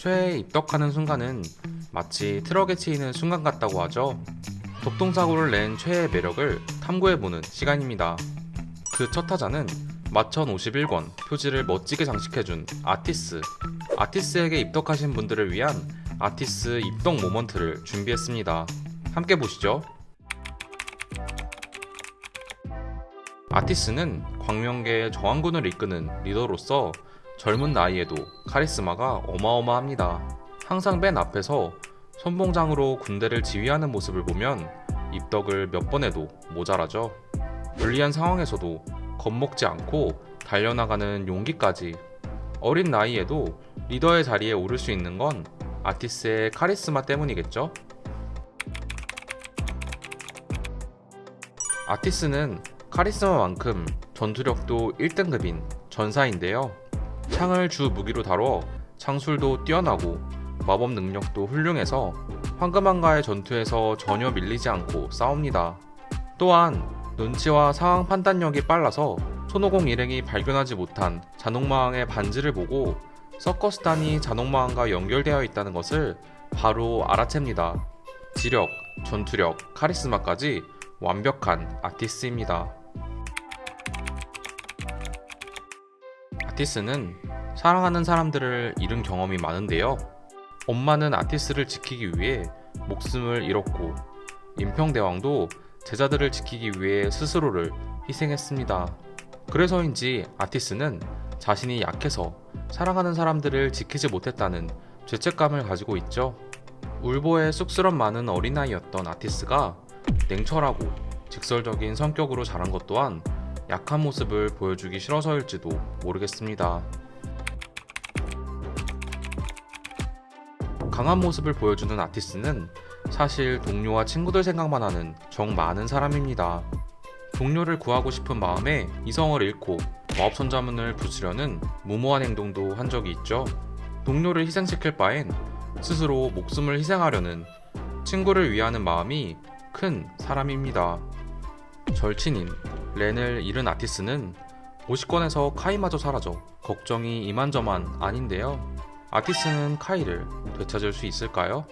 최에 입덕하는 순간은 마치 트럭에 치이는 순간 같다고 하죠. 독동사고를 낸 최의 매력을 탐구해보는 시간입니다. 그 첫 타자는 마천 51권 표지를 멋지게 장식해준 아티스. 아티스에게 입덕하신 분들을 위한 아티스 입덕 모먼트를 준비했습니다. 함께 보시죠. 아티스는 광명계의 저항군을 이끄는 리더로서 젊은 나이에도 카리스마가 어마어마합니다. 항상 맨 앞에서 선봉장으로 군대를 지휘하는 모습을 보면 입덕을 몇 번 해도 모자라죠. 불리한 상황에서도 겁먹지 않고 달려나가는 용기까지 어린 나이에도 리더의 자리에 오를 수 있는 건 아티스의 카리스마 때문이겠죠? 아티스는 카리스마만큼 전투력도 1등급인 전사인데요. 창을 주 무기로 다뤄 창술도 뛰어나고 마법 능력도 훌륭해서 황금한가의 전투에서 전혀 밀리지 않고 싸웁니다. 또한 눈치와 상황 판단력이 빨라서 손오공 일행이 발견하지 못한 잔혹마왕의 반지를 보고 서커스단이 잔혹마왕과 연결되어 있다는 것을 바로 알아챕니다. 지력, 전투력, 카리스마까지 완벽한 아티스입니다. 아티스는 사랑하는 사람들을 잃은 경험이 많은데요. 엄마는 아티스를 지키기 위해 목숨을 잃었고 임평대왕도 제자들을 지키기 위해 스스로를 희생했습니다. 그래서인지 아티스는 자신이 약해서 사랑하는 사람들을 지키지 못했다는 죄책감을 가지고 있죠. 울보에 쑥스럼 많은 어린아이였던 아티스가 냉철하고 직설적인 성격으로 자란 것 또한 약한 모습을 보여주기 싫어서일지도 모르겠습니다. 강한 모습을 보여주는 아티스는 사실 동료와 친구들 생각만 하는 정 많은 사람입니다. 동료를 구하고 싶은 마음에 이성을 잃고 마법천자문을 부수려는 무모한 행동도 한 적이 있죠. 동료를 희생시킬 바엔 스스로 목숨을 희생하려는 친구를 위하는 마음이 큰 사람입니다. 절친인 렌을 잃은 아티스는 50권에서 카이마저 사라져 걱정이 이만저만 아닌데요. 아티스는 카이를 되찾을 수 있을까요?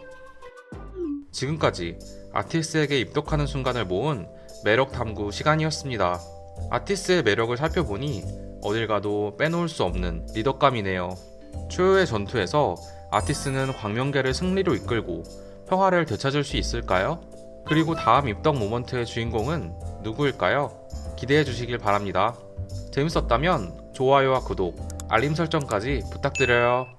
지금까지 아티스에게 입덕하는 순간을 모은 매력 탐구 시간이었습니다. 아티스의 매력을 살펴보니 어딜 가도 빼놓을 수 없는 리더감이네요. 초유의 전투에서 아티스는 광명계를 승리로 이끌고 평화를 되찾을 수 있을까요? 그리고 다음 입덕 모먼트의 주인공은 누구일까요? 기대해 주시길 바랍니다. 재밌었다면 좋아요와 구독, 알림 설정까지 부탁드려요.